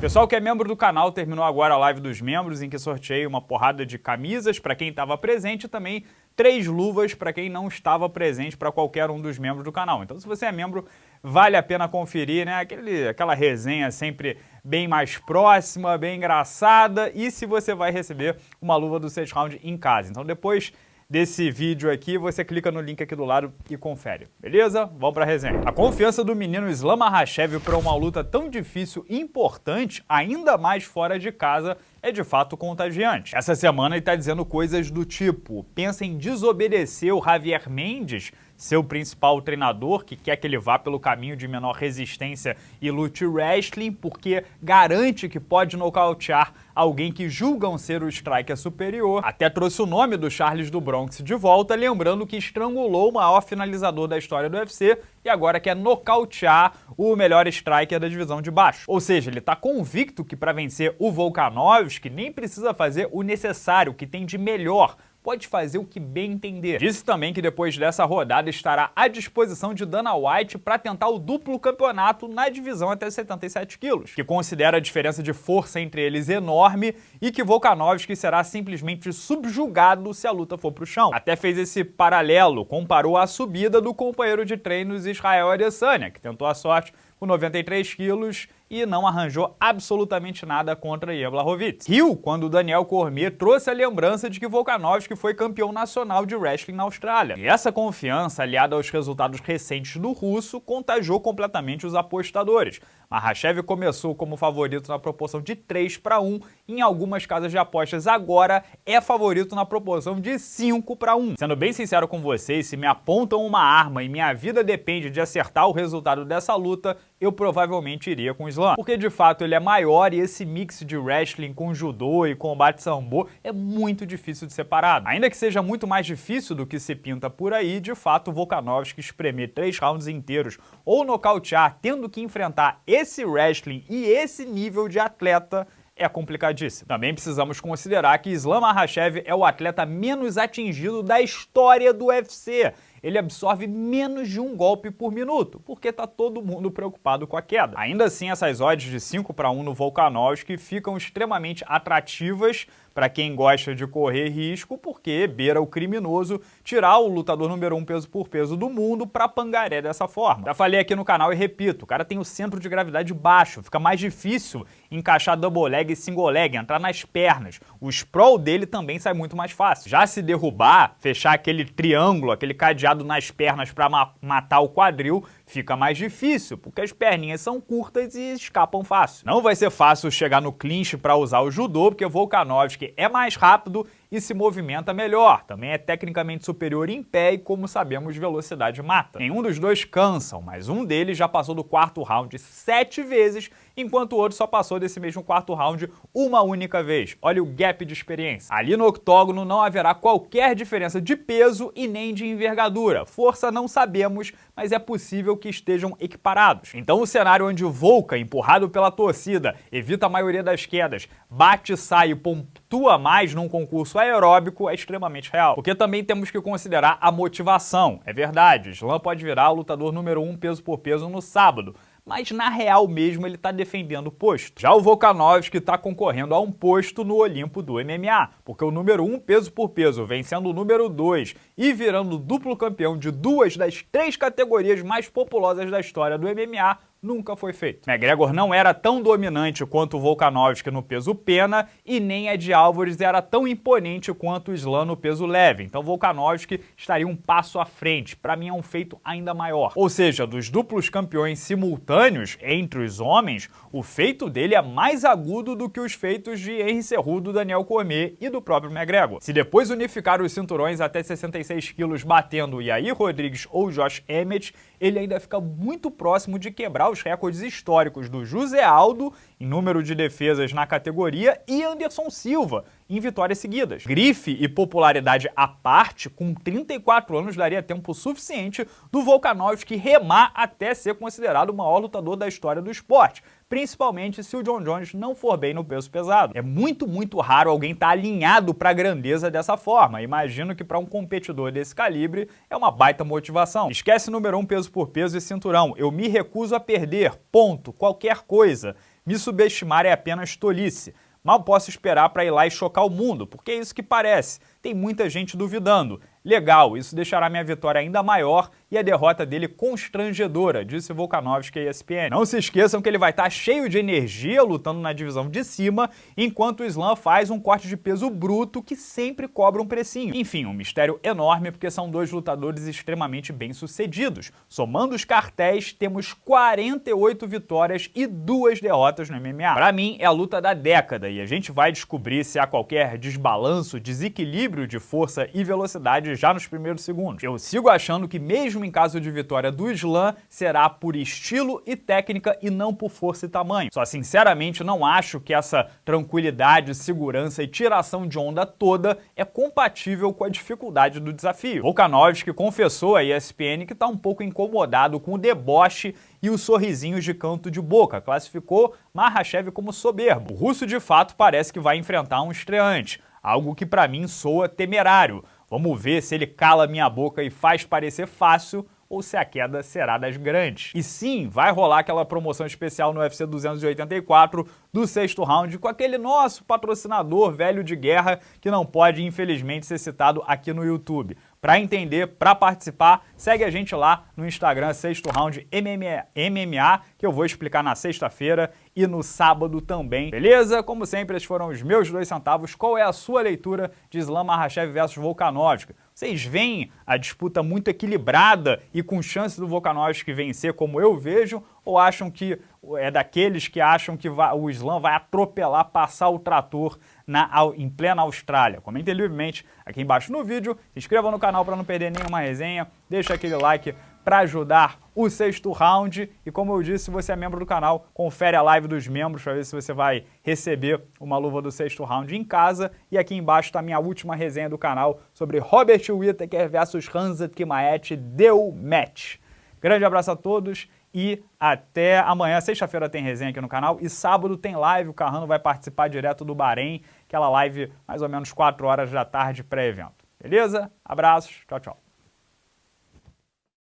Pessoal que é membro do canal, terminou agora a live dos membros, em que sorteei uma porrada de camisas para quem estava presente e também três luvas para quem não estava presente para qualquer um dos membros do canal. Então, se você é membro, vale a pena conferir, né? Aquele, aquela resenha sempre bem mais próxima, bem engraçada e se você vai receber uma luva do Six Round em casa. Então, depois desse vídeo aqui, você clica no link aqui do lado e confere, beleza? Vamos pra resenha. A confiança do menino Islam Makhachev para uma luta tão difícil e importante, ainda mais fora de casa, é de fato contagiante. Essa semana ele está dizendo coisas do tipo, pensa em desobedecer o Javier Mendes seu principal treinador, que quer que ele vá pelo caminho de menor resistência e lute wrestling, porque garante que pode nocautear alguém que julgam ser o striker superior. Até trouxe o nome do Charles do Bronx de volta, lembrando que estrangulou o maior finalizador da história do UFC e agora quer nocautear o melhor striker da divisão de baixo. Ou seja, ele está convicto que para vencer o Volkanovski nem precisa fazer o necessário, que tem de melhor pode fazer o que bem entender. Disse também que depois dessa rodada estará à disposição de Dana White para tentar o duplo campeonato na divisão até 77 quilos, que considera a diferença de força entre eles enorme e que Volkanovski será simplesmente subjugado se a luta for para o chão. Até fez esse paralelo, comparou a subida do companheiro de treinos Israel Adesanya, que tentou a sorte com 93 quilos e não arranjou absolutamente nada contra Ian Blachowicz. Riu quando Daniel Cormier trouxe a lembrança de que Volkanovski foi campeão nacional de wrestling na Austrália. E essa confiança, aliada aos resultados recentes do russo, contagiou completamente os apostadores. Mahashev começou como favorito na proporção de 3 para 1, em algumas casas de apostas agora é favorito na proporção de 5 para 1. Sendo bem sincero com vocês, se me apontam uma arma e minha vida depende de acertar o resultado dessa luta, eu provavelmente iria com o Islam. Porque de fato ele é maior e esse mix de wrestling com judô e combate sambo é muito difícil de separar. Ainda que seja muito mais difícil do que se pinta por aí, de fato Volkanovski espremer três rounds inteiros ou nocautear tendo que enfrentar esse wrestling e esse nível de atleta é complicadíssimo. Também precisamos considerar que Islam Makhachev é o atleta menos atingido da história do UFC ele absorve menos de um golpe por minuto, porque tá todo mundo preocupado com a queda. Ainda assim, essas odds de 5 para 1 no Volkanovski ficam extremamente atrativas para quem gosta de correr risco, porque beira o criminoso tirar o lutador número 1 um peso por peso do mundo para pangaré dessa forma. Já falei aqui no canal e repito, o cara tem o centro de gravidade baixo, fica mais difícil encaixar double leg e single leg, entrar nas pernas. O sprawl dele também sai muito mais fácil. Já se derrubar, fechar aquele triângulo, aquele cadeado nas pernas para ma matar o quadril, fica mais difícil, porque as perninhas são curtas e escapam fácil. Não vai ser fácil chegar no clinch para usar o judô, porque Volkanovski é mais rápido e se movimenta melhor. Também é tecnicamente superior em pé e, como sabemos, velocidade mata. Nenhum dos dois cansam, mas um deles já passou do quarto round sete vezes, enquanto o outro só passou desse mesmo quarto round uma única vez. Olha o gap de experiência. Ali no octógono não haverá qualquer diferença de peso e nem de envergadura. Força não sabemos, mas é possível que estejam equiparados. Então o cenário onde Volca, empurrado pela torcida, evita a maioria das quedas, bate, sai e pontua mais num concurso aeróbico é extremamente real. Porque também temos que considerar a motivação. É verdade, Slam pode virar o lutador número um peso por peso no sábado, mas na real mesmo ele está defendendo o posto. Já o Volkanovski está concorrendo a um posto no Olimpo do MMA, porque o número 1 um, peso por peso vem sendo o número 2 e virando duplo campeão de duas das três categorias mais populosas da história do MMA, nunca foi feito. McGregor não era tão dominante quanto o Volkanovski no peso pena e nem a de Álvares era tão imponente quanto o Islam no peso leve. Então Volkanovski estaria um passo à frente. Para mim é um feito ainda maior. Ou seja, dos duplos campeões simultâneos entre os homens, o feito dele é mais agudo do que os feitos de Henry Cerrudo, Daniel Cormier e do próprio McGregor. Se depois unificar os cinturões até 66 quilos batendo Yair Rodrigues ou Josh Emmett, ele ainda fica muito próximo de quebrar os recordes históricos do José Aldo em número de defesas na categoria e Anderson Silva em vitórias seguidas. Grife e popularidade à parte, com 34 anos daria tempo suficiente do Volkanovski remar até ser considerado o maior lutador da história do esporte, principalmente se o John Jones não for bem no peso pesado. É muito, muito raro alguém estar tá alinhado para a grandeza dessa forma. Imagino que para um competidor desse calibre é uma baita motivação. Esquece número 1 um peso por peso e cinturão. Eu me recuso a perder, ponto, qualquer coisa Me subestimar é apenas tolice. Mal posso esperar para ir lá e chocar o mundo, porque é isso que parece. Tem muita gente duvidando. Legal, isso deixará minha vitória ainda maior e a derrota dele constrangedora, disse Volkanovski à ESPN. Não se esqueçam que ele vai estar cheio de energia lutando na divisão de cima, enquanto o Islam faz um corte de peso bruto que sempre cobra um precinho. Enfim, um mistério enorme porque são dois lutadores extremamente bem-sucedidos. Somando os cartéis, temos 48 vitórias e duas derrotas no MMA. Para mim, é a luta da década e a gente vai descobrir se há qualquer desbalanço, desequilíbrio de força e velocidade já nos primeiros segundos. Eu sigo achando que mesmo em caso de vitória do Slam, será por estilo e técnica e não por força e tamanho. Só sinceramente não acho que essa tranquilidade, segurança e tiração de onda toda é compatível com a dificuldade do desafio. Volkanovski confessou à ESPN que está um pouco incomodado com o deboche e os sorrisinhos de canto de boca, classificou Mahashev como soberbo. O russo de fato parece que vai enfrentar um estreante, algo que para mim soa temerário. Vamos ver se ele cala minha boca e faz parecer fácil ou se a queda será das grandes. E sim, vai rolar aquela promoção especial no UFC 284 do sexto round com aquele nosso patrocinador velho de guerra que não pode, infelizmente, ser citado aqui no YouTube. Para entender, para participar, segue a gente lá no Instagram Sexto Round MMA, que eu vou explicar na sexta-feira e no sábado também, beleza? Como sempre, esses foram os meus dois centavos. Qual é a sua leitura de Islam Makhachev versus Volkanovski? Vocês veem a disputa muito equilibrada e com chance do Volkanovski vencer, como eu vejo, ou acham que é daqueles que acham que vai, o Islam vai atropelar, passar o trator na, em plena Austrália? Comentem livremente aqui embaixo no vídeo, se inscreva no canal para não perder nenhuma resenha, deixa aquele like para ajudar o sexto round. E como eu disse, se você é membro do canal, confere a live dos membros para ver se você vai receber uma luva do sexto round em casa. E aqui embaixo está a minha última resenha do canal sobre Robert Whittaker versus Hansa Kimaet deu match. Grande abraço a todos e até amanhã. Sexta-feira tem resenha aqui no canal e sábado tem live. O Carrano vai participar direto do Bahrein, aquela live mais ou menos 4 horas da tarde pré-evento. Beleza? Abraços, tchau, tchau.